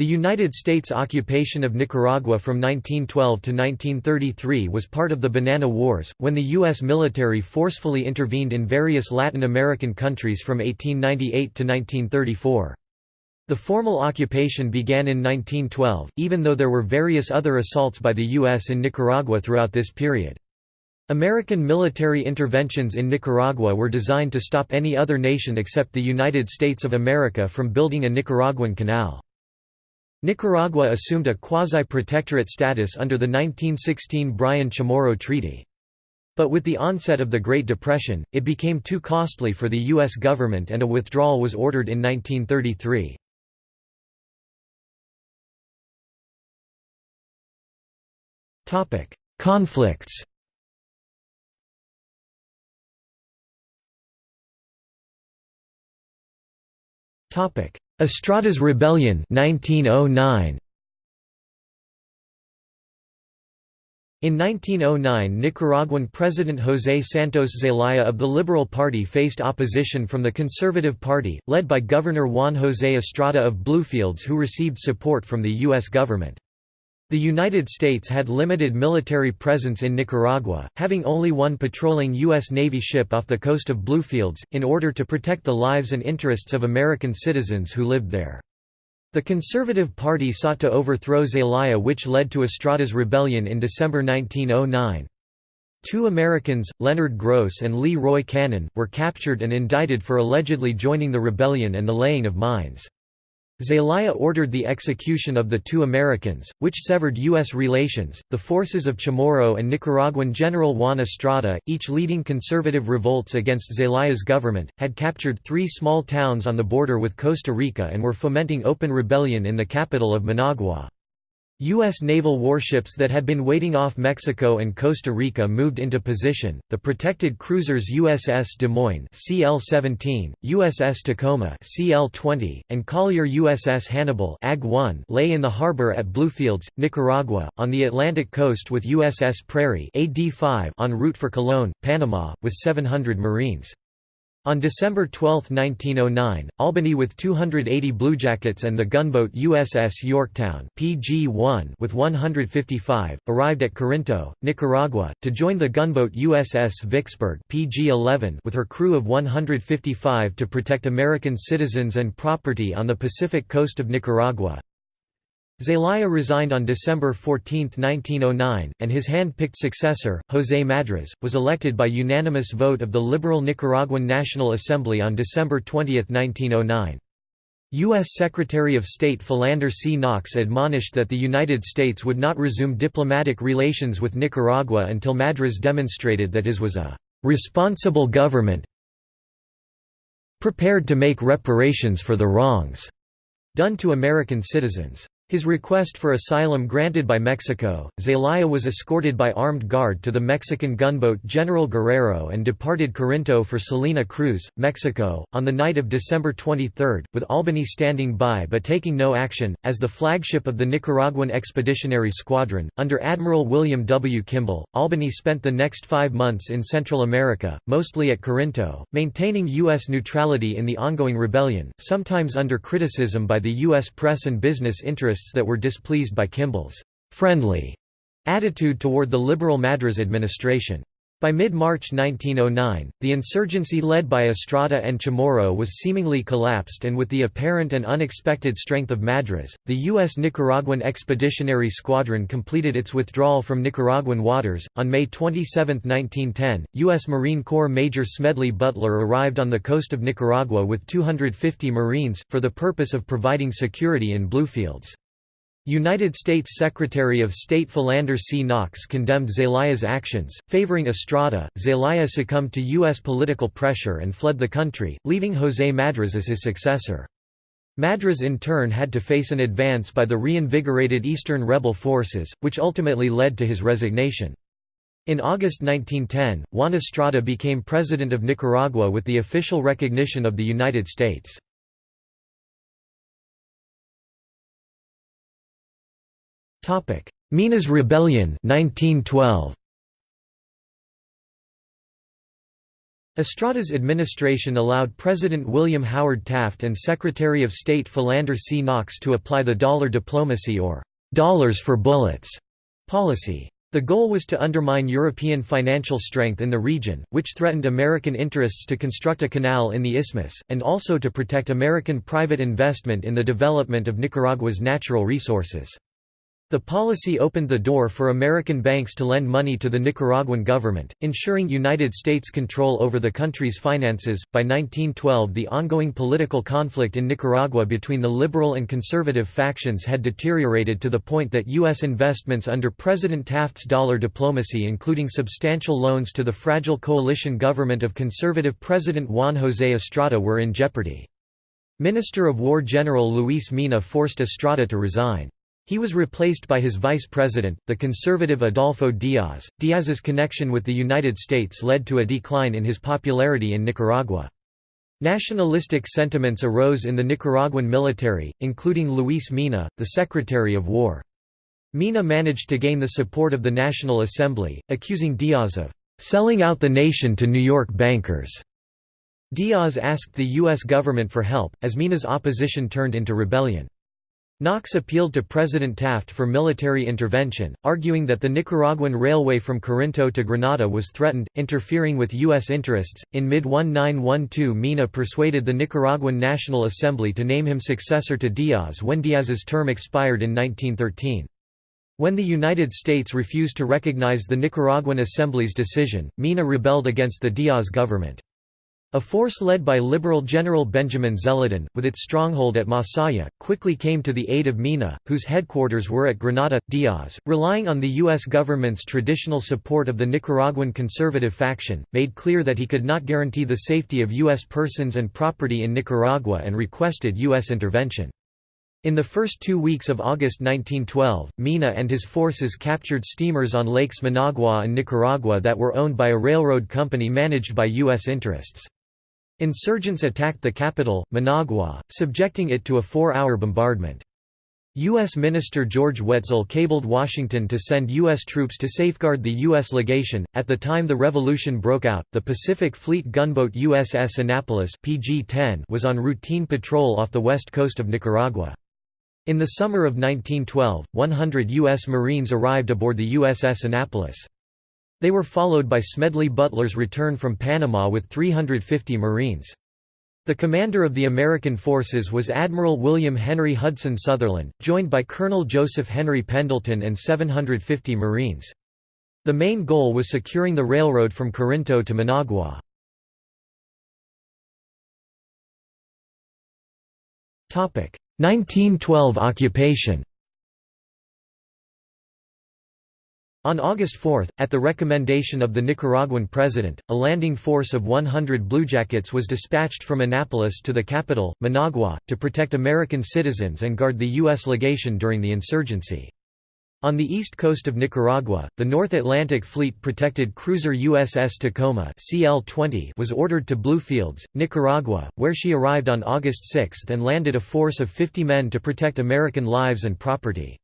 The United States occupation of Nicaragua from 1912 to 1933 was part of the Banana Wars, when the U.S. military forcefully intervened in various Latin American countries from 1898 to 1934. The formal occupation began in 1912, even though there were various other assaults by the U.S. in Nicaragua throughout this period. American military interventions in Nicaragua were designed to stop any other nation except the United States of America from building a Nicaraguan canal. Nicaragua assumed a quasi-protectorate status under the 1916 Bryan Chamorro Treaty. But with the onset of the Great Depression, it became too costly for the U.S. government and a withdrawal was ordered in 1933. Conflicts Estrada's Rebellion 1909. In 1909 Nicaraguan President José Santos Zelaya of the Liberal Party faced opposition from the Conservative Party, led by Governor Juan José Estrada of Bluefields who received support from the U.S. government. The United States had limited military presence in Nicaragua, having only one patrolling U.S. Navy ship off the coast of Bluefields, in order to protect the lives and interests of American citizens who lived there. The Conservative Party sought to overthrow Zelaya which led to Estrada's rebellion in December 1909. Two Americans, Leonard Groce and Lee Roy Cannon, were captured and indicted for allegedly joining the rebellion and the laying of mines. Zelaya ordered the execution of the two Americans, which severed U.S. relations. The forces of Chamorro and Nicaraguan General Juan Estrada, each leading conservative revolts against Zelaya's government, had captured three small towns on the border with Costa Rica and were fomenting open rebellion in the capital of Managua. U.S. naval warships that had been waiting off Mexico and Costa Rica moved into position. The protected cruisers USS Des Moines (CL-17), USS Tacoma (CL-20), and collier USS Hannibal (AG-1) lay in the harbor at Bluefields, Nicaragua, on the Atlantic coast with USS Prairie (AD-5) en route for Colón, Panama, with 700 Marines. On December 12, 1909, Albany with 280 Bluejackets and the gunboat USS Yorktown PG-1 with 155, arrived at Corinto, Nicaragua, to join the gunboat USS Vicksburg PG-11 with her crew of 155 to protect American citizens and property on the Pacific coast of Nicaragua. Zelaya resigned on December 14, 1909, and his hand-picked successor, José Madriz, was elected by unanimous vote of the liberal Nicaraguan National Assembly on December 20, 1909. U.S. Secretary of State Philander C. Knox admonished that the United States would not resume diplomatic relations with Nicaragua until Madriz demonstrated that his was a «responsible government prepared to make reparations for the wrongs» done to American citizens. His request for asylum granted by Mexico, Zelaya was escorted by armed guard to the Mexican gunboat General Guerrero and departed Corinto for Salina Cruz, Mexico, on the night of December 23, with Albany standing by but taking no action. As the flagship of the Nicaraguan Expeditionary Squadron, under Admiral William W. Kimball, Albany spent the next five months in Central America, mostly at Corinto, maintaining U.S. neutrality in the ongoing rebellion, sometimes under criticism by the U.S. press and business interests that were displeased by Kimball's «friendly» attitude toward the liberal Madriz administration. By mid-March 1909, the insurgency led by Estrada and Chamorro was seemingly collapsed and with the apparent and unexpected strength of Madriz, the U.S. Nicaraguan Expeditionary Squadron completed its withdrawal from Nicaraguan waters. On May 27, 1910, U.S. Marine Corps Major Smedley Butler arrived on the coast of Nicaragua with 250 Marines, for the purpose of providing security in Bluefields. United States Secretary of State Philander C. Knox condemned Zelaya's actions, favoring Estrada. Zelaya succumbed to U.S. political pressure and fled the country, leaving José Madriz as his successor. Madriz in turn had to face an advance by the reinvigorated Eastern rebel forces, which ultimately led to his resignation. In August 1910, Juan Estrada became president of Nicaragua with the official recognition of the United States. Minas Rebellion 1912. Estrada's administration allowed President William Howard Taft and Secretary of State Philander C. Knox to apply the dollar diplomacy or «dollars for bullets» policy. The goal was to undermine European financial strength in the region, which threatened American interests to construct a canal in the isthmus, and also to protect American private investment in the development of Nicaragua's natural resources. The policy opened the door for American banks to lend money to the Nicaraguan government, ensuring United States control over the country's finances. By 1912, the ongoing political conflict in Nicaragua between the liberal and conservative factions had deteriorated to the point that U.S. investments under President Taft's dollar diplomacy, including substantial loans to the fragile coalition government of conservative President Juan José Estrada, were in jeopardy. Minister of War General Luis Mena forced Estrada to resign. He was replaced by his vice president, the conservative Adolfo Diaz. Diaz's connection with the United States led to a decline in his popularity in Nicaragua. Nationalistic sentiments arose in the Nicaraguan military, including Luis Mena, the Secretary of War. Mena managed to gain the support of the National Assembly, accusing Diaz of selling out the nation to New York bankers. Diaz asked the U.S. government for help, as Mena's opposition turned into rebellion. Knox appealed to President Taft for military intervention, arguing that the Nicaraguan railway from Corinto to Granada was threatened, interfering with U.S. interests. In mid 1912, Mena persuaded the Nicaraguan National Assembly to name him successor to Diaz when Diaz's term expired in 1913. When the United States refused to recognize the Nicaraguan Assembly's decision, Mena rebelled against the Diaz government. A force led by Liberal General Benjamin Zeledón, with its stronghold at Masaya, quickly came to the aid of Mena, whose headquarters were at Granada. Diaz, relying on the U.S. government's traditional support of the Nicaraguan conservative faction, made clear that he could not guarantee the safety of U.S. persons and property in Nicaragua and requested U.S. intervention. In the first two weeks of August 1912, Mena and his forces captured steamers on Lakes Managua and Nicaragua that were owned by a railroad company managed by U.S. interests. Insurgents attacked the capital, Managua, subjecting it to a four-hour bombardment. U.S. Minister George Weitzel cabled Washington to send U.S. troops to safeguard the U.S. legation. At the time the revolution broke out, the Pacific Fleet gunboat USS Annapolis PG-10 was on routine patrol off the west coast of Nicaragua. In the summer of 1912, 100 U.S. Marines arrived aboard the USS Annapolis. They were followed by Smedley Butler's return from Panama with 350 Marines. The commander of the American forces was Admiral William Henry Hudson Sutherland, joined by Colonel Joseph Henry Pendleton and 750 Marines. The main goal was securing the railroad from Corinto to Managua. Topic: 1912 occupation On August 4, at the recommendation of the Nicaraguan president, a landing force of 100 bluejackets was dispatched from Annapolis to the capital, Managua, to protect American citizens and guard the U.S. legation during the insurgency. On the east coast of Nicaragua, the North Atlantic Fleet protected cruiser USS Tacoma CL-20 was ordered to Bluefields, Nicaragua, where she arrived on August 6 and landed a force of 50 men to protect American lives and property.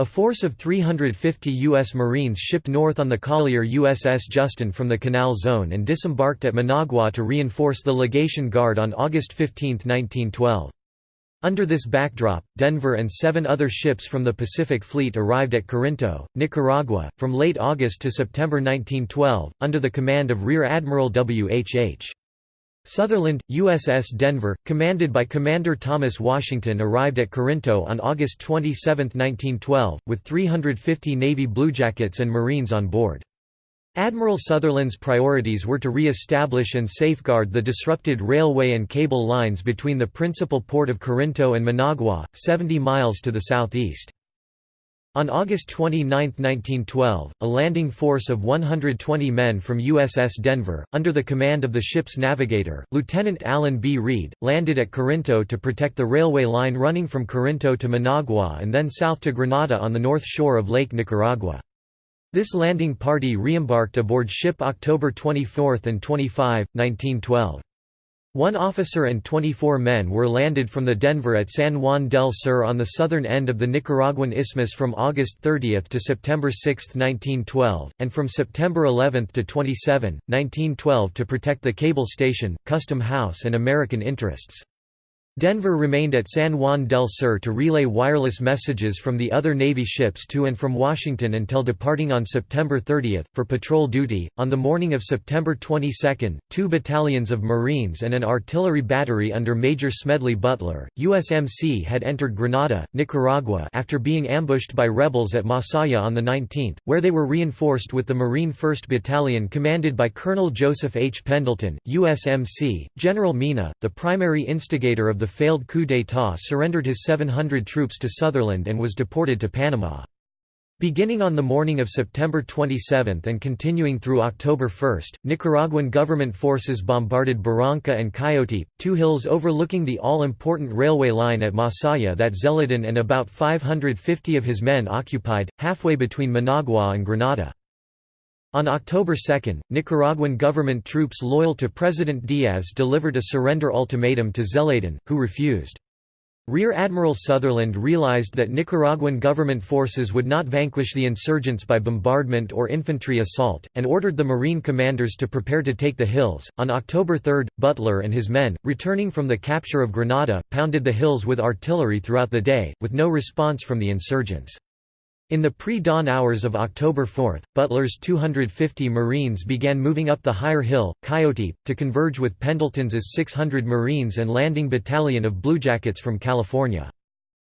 A force of 350 U.S. Marines shipped north on the collier USS Justin from the Canal Zone and disembarked at Managua to reinforce the legation guard on August 15, 1912. Under this backdrop, Denver and seven other ships from the Pacific Fleet arrived at Corinto, Nicaragua, from late August to September 1912, under the command of Rear Admiral W. H. H. Sutherland, USS Denver, commanded by Commander Thomas Washington arrived at Corinto on August 27, 1912, with 350 Navy bluejackets and Marines on board. Admiral Sutherland's priorities were to re-establish and safeguard the disrupted railway and cable lines between the principal port of Corinto and Managua, 70 miles to the southeast. On August 29, 1912, a landing force of 120 men from USS Denver, under the command of the ship's navigator, Lieutenant Allen B. Reed, landed at Corinto to protect the railway line running from Corinto to Managua and then south to Granada on the north shore of Lake Nicaragua. This landing party reembarked aboard ship October 24 and 25, 1912. One officer and 24 men were landed from the Denver at San Juan del Sur on the southern end of the Nicaraguan Isthmus from August 30 to September 6, 1912, and from September 11 to 27, 1912 to protect the cable station, custom house and American interests. Denver remained at San Juan del Sur to relay wireless messages from the other Navy ships to and from Washington until departing on September 30, for patrol duty. On the morning of September 22, two battalions of Marines and an artillery battery under Major Smedley Butler, USMC had entered Granada, Nicaragua after being ambushed by rebels at Masaya on the 19th, where they were reinforced with the Marine 1st Battalion commanded by Colonel Joseph H. Pendleton, USMC. General Mena, the primary instigator of the failed coup d'état surrendered his 700 troops to Sutherland and was deported to Panama. Beginning on the morning of September 27 and continuing through October 1, Nicaraguan government forces bombarded Barranca and Coyote, two hills overlooking the all-important railway line at Masaya that Zeledón and about 550 of his men occupied, halfway between Managua and Granada. On October 2, Nicaraguan government troops loyal to President Diaz delivered a surrender ultimatum to Zeledón, who refused. Rear Admiral Sutherland realized that Nicaraguan government forces would not vanquish the insurgents by bombardment or infantry assault, and ordered the Marine commanders to prepare to take the hills. On October 3, Butler and his men, returning from the capture of Granada, pounded the hills with artillery throughout the day, with no response from the insurgents. In the pre-dawn hours of October 4, Butler's 250 Marines began moving up the higher hill, Coyote, to converge with Pendleton's 600 Marines and landing battalion of Bluejackets from California.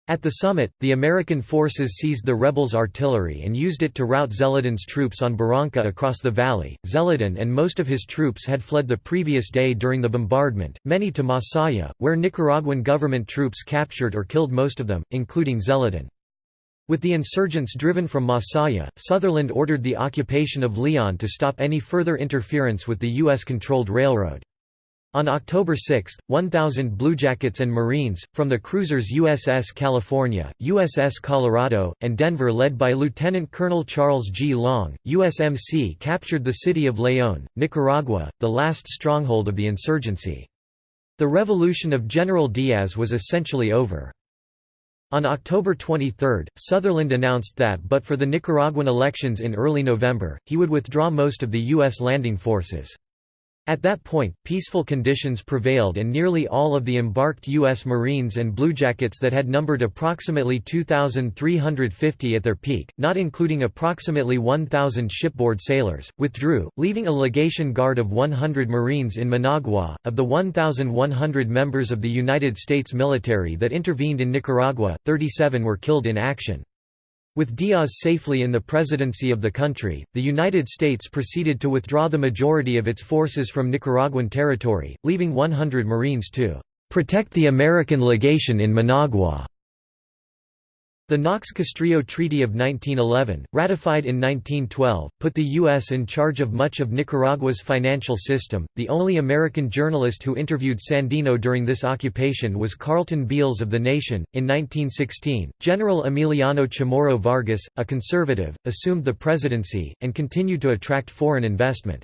At the summit, the American forces seized the rebels' artillery and used it to rout Zeledón's troops on Barranca across the valley. Zeledón and most of his troops had fled the previous day during the bombardment, many to Masaya, where Nicaraguan government troops captured or killed most of them, including Zeledón. With the insurgents driven from Masaya, Sutherland ordered the occupation of Leon to stop any further interference with the U.S.-controlled railroad. On October 6, 1,000 Bluejackets and Marines, from the cruisers USS California, USS Colorado, and Denver led by Lieutenant Colonel Charles G. Long, USMC captured the city of León, Nicaragua, the last stronghold of the insurgency. The revolution of General Diaz was essentially over. On October 23, Sutherland announced that but for the Nicaraguan elections in early November, he would withdraw most of the U.S. landing forces. At that point, peaceful conditions prevailed and nearly all of the embarked U.S. Marines and Bluejackets that had numbered approximately 2,350 at their peak, not including approximately 1,000 shipboard sailors, withdrew, leaving a legation guard of 100 Marines in Managua. Of the 1,100 members of the United States military that intervened in Nicaragua, 37 were killed in action. With Diaz safely in the presidency of the country, the United States proceeded to withdraw the majority of its forces from Nicaraguan territory, leaving 100 Marines to "...protect the American legation in Managua." The Knox-Castrillo Treaty of 1911, ratified in 1912, put the U.S. in charge of much of Nicaragua's financial system. The only American journalist who interviewed Sandino during this occupation was Carleton Beals of The Nation. In 1916, General Emiliano Chamorro Vargas, a conservative, assumed the presidency, and continued to attract foreign investment.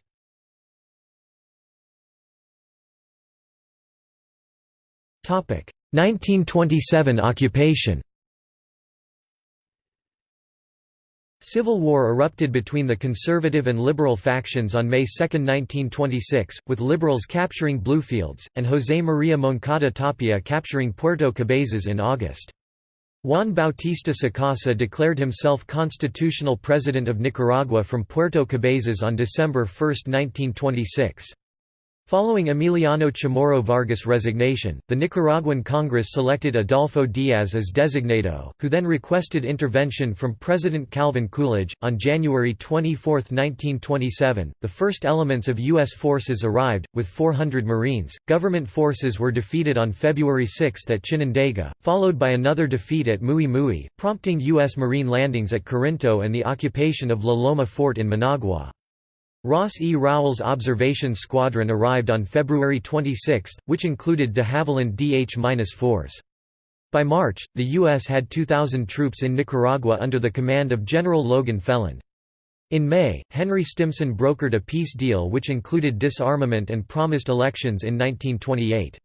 Topic: 1927 occupation. Civil war erupted between the conservative and liberal factions on May 2, 1926, with liberals capturing Bluefields, and José María Moncada Tapia capturing Puerto Cabezas in August. Juan Bautista Sacasa declared himself constitutional president of Nicaragua from Puerto Cabezas on December 1, 1926. Following Emiliano Chamorro Vargas' resignation, the Nicaraguan Congress selected Adolfo Diaz as designado, who then requested intervention from President Calvin Coolidge. On January 24, 1927, the first elements of U.S. forces arrived, with 400 Marines. Government forces were defeated on February 6 at Chinandega, followed by another defeat at Muy, prompting U.S. Marine landings at Corinto and the occupation of La Loma Fort in Managua. Ross E. Rowell's observation squadron arrived on February 26, which included de Havilland DH-4s. By March, the U.S. had 2,000 troops in Nicaragua under the command of General Logan Feland. In May, Henry Stimson brokered a peace deal which included disarmament and promised elections in 1928.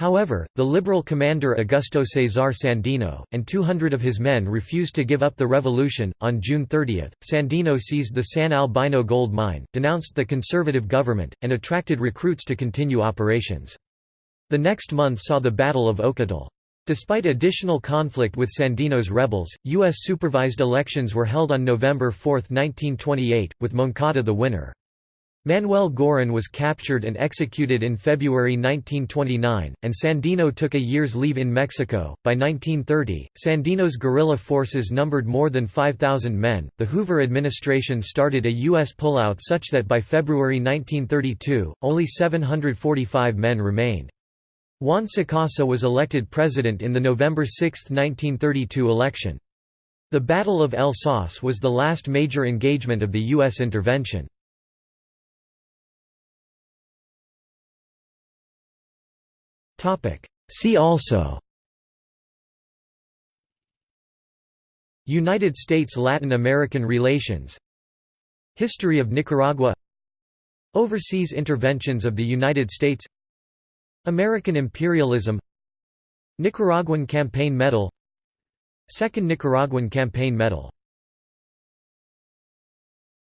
However, the liberal commander Augusto Cesar Sandino, and 200 of his men refused to give up the revolution. On June 30, Sandino seized the San Albino gold mine, denounced the conservative government, and attracted recruits to continue operations. The next month saw the Battle of Ocotal. Despite additional conflict with Sandino's rebels, U.S.-supervised elections were held on November 4, 1928, with Moncada the winner. Manuel Girón was captured and executed in February 1929, and Sandino took a year's leave in Mexico. By 1930, Sandino's guerrilla forces numbered more than 5,000 men. The Hoover administration started a U.S. pullout such that by February 1932, only 745 men remained. Juan Sacasa was elected president in the November 6, 1932 election. The Battle of El Sauz was the last major engagement of the U.S. intervention. See also. United States–Latin American relations. History of Nicaragua. Overseas interventions of the United States. American imperialism. Nicaraguan Campaign Medal. Second Nicaraguan Campaign Medal